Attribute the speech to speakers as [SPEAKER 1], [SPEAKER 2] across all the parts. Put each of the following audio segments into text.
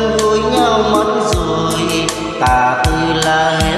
[SPEAKER 1] gần gũi nhau mất rồi. Ta tư là hết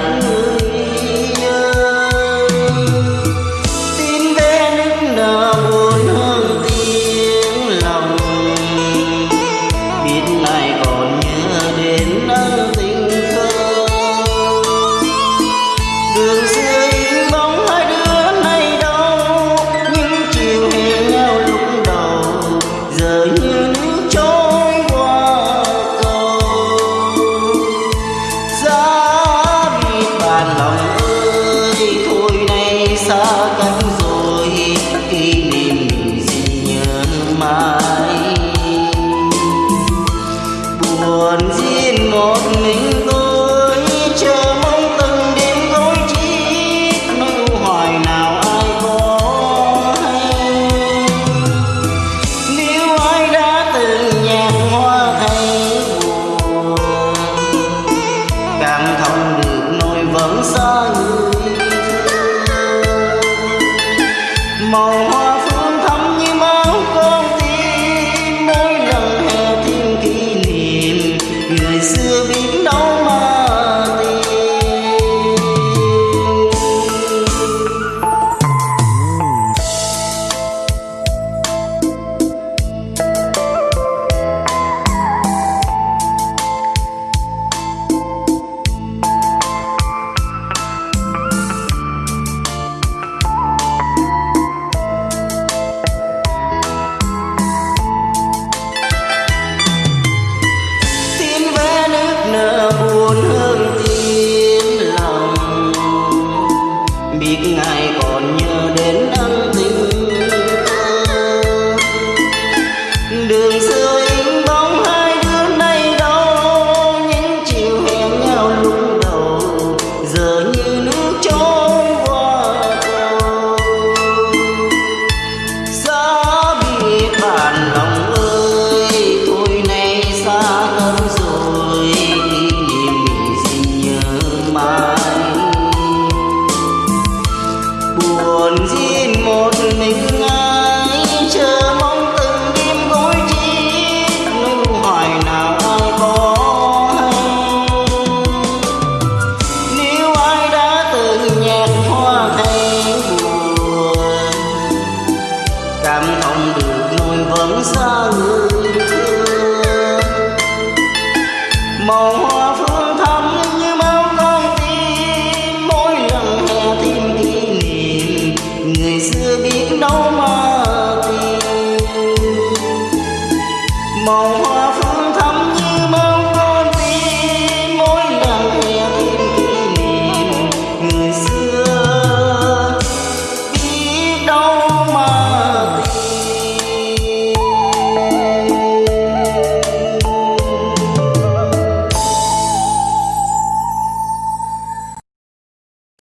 [SPEAKER 1] amor biết ngài còn nhớ đến ân tình đường xưa in bóng hai đứa nay đâu, những chiều hẹn nhau lúc đầu, giờ như nước trôi qua cầu. Xa biệt bạn lòng ơi tôi nay xa lắm rồi kỷ niệm mình xin nhớ mãi. cảm thông được nuôi vẫn xa người thương màu hoa phương thắm như máu con tim, mỗi lần hè thêm kỷ niệm, người xưa biết đâu mà tìm. Màu